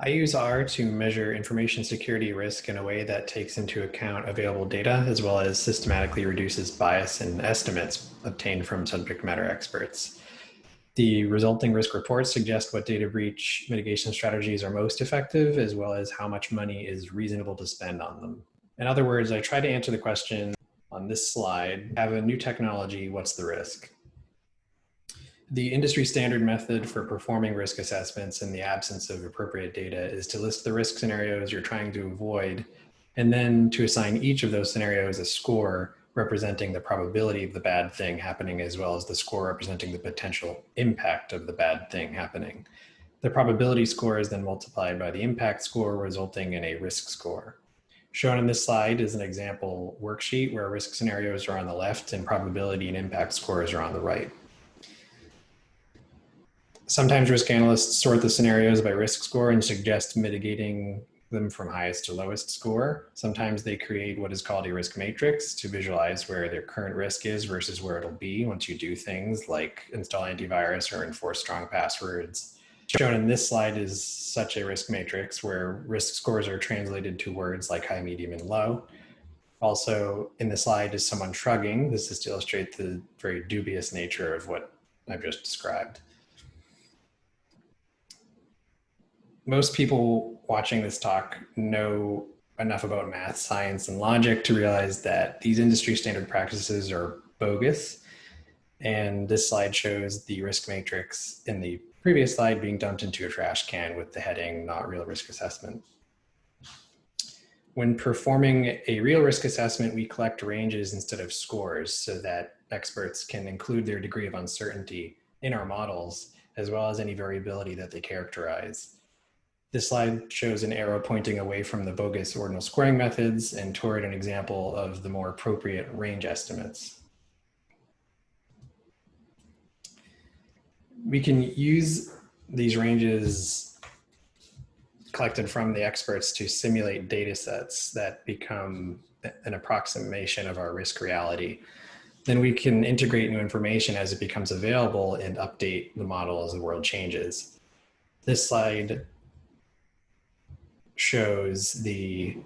I use R to measure information security risk in a way that takes into account available data as well as systematically reduces bias in estimates obtained from subject matter experts. The resulting risk reports suggest what data breach mitigation strategies are most effective as well as how much money is reasonable to spend on them. In other words, I try to answer the question on this slide, have a new technology, what's the risk? The industry standard method for performing risk assessments in the absence of appropriate data is to list the risk scenarios you're trying to avoid, and then to assign each of those scenarios a score representing the probability of the bad thing happening as well as the score representing the potential impact of the bad thing happening. The probability score is then multiplied by the impact score resulting in a risk score. Shown in this slide is an example worksheet where risk scenarios are on the left and probability and impact scores are on the right. Sometimes risk analysts sort the scenarios by risk score and suggest mitigating them from highest to lowest score. Sometimes they create what is called a risk matrix to visualize where their current risk is versus where it'll be once you do things like install antivirus or enforce strong passwords. Shown in this slide is such a risk matrix where risk scores are translated to words like high, medium, and low. Also in the slide is someone shrugging. This is to illustrate the very dubious nature of what I've just described. Most people watching this talk know enough about math, science, and logic to realize that these industry standard practices are bogus. And this slide shows the risk matrix in the previous slide being dumped into a trash can with the heading not real risk assessment. When performing a real risk assessment, we collect ranges instead of scores so that experts can include their degree of uncertainty in our models, as well as any variability that they characterize. This slide shows an arrow pointing away from the bogus ordinal scoring methods and toward an example of the more appropriate range estimates. We can use these ranges collected from the experts to simulate data sets that become an approximation of our risk reality. Then we can integrate new information as it becomes available and update the model as the world changes. This slide shows the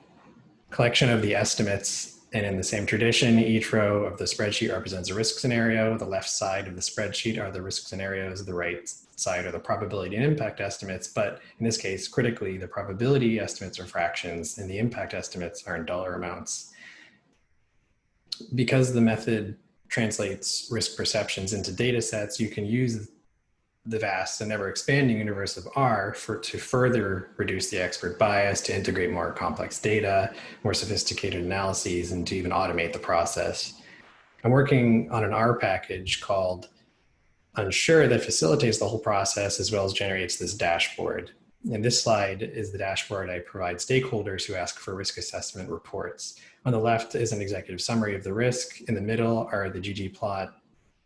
collection of the estimates and in the same tradition, each row of the spreadsheet represents a risk scenario. The left side of the spreadsheet are the risk scenarios. The right side are the probability and impact estimates. But in this case, critically, the probability estimates are fractions and the impact estimates are in dollar amounts. Because the method translates risk perceptions into data sets, you can use the vast and ever expanding universe of R for to further reduce the expert bias, to integrate more complex data, more sophisticated analyses, and to even automate the process. I'm working on an R package called Unsure that facilitates the whole process as well as generates this dashboard. And this slide is the dashboard I provide stakeholders who ask for risk assessment reports. On the left is an executive summary of the risk. In the middle are the ggplot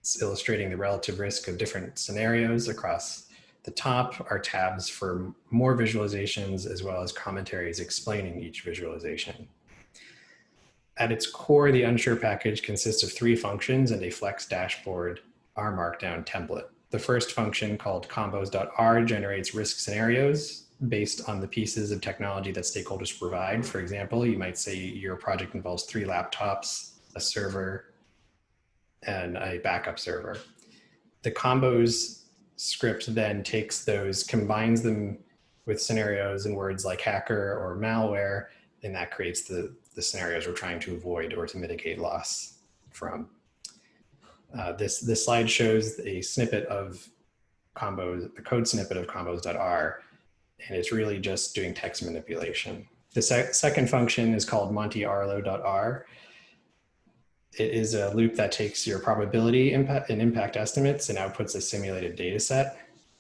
it's illustrating the relative risk of different scenarios across the top are tabs for more visualizations as well as commentaries explaining each visualization. At its core, the Unsure package consists of three functions and a flex dashboard R Markdown template. The first function called combos.r generates risk scenarios based on the pieces of technology that stakeholders provide. For example, you might say your project involves three laptops, a server, and a backup server. The combos script then takes those, combines them with scenarios and words like hacker or malware, and that creates the, the scenarios we're trying to avoid or to mitigate loss from. Uh, this, this slide shows a snippet of combos, the code snippet of combos.r, and it's really just doing text manipulation. The sec second function is called montecarlo.r, it is a loop that takes your probability impact and impact estimates and outputs a simulated data set.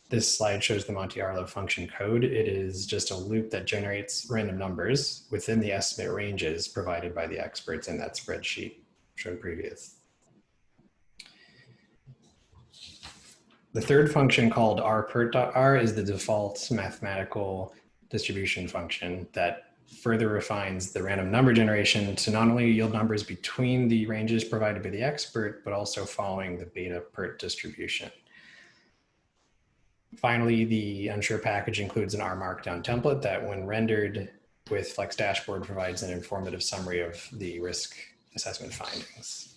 This slide shows the Monte Carlo function code. It is just a loop that generates random numbers within the estimate ranges provided by the experts in that spreadsheet shown previous. The third function called rpert.r is the default mathematical distribution function that further refines the random number generation to not only yield numbers between the ranges provided by the expert, but also following the beta PERT distribution. Finally, the unsure package includes an R Markdown template that when rendered with Flex Dashboard provides an informative summary of the risk assessment findings.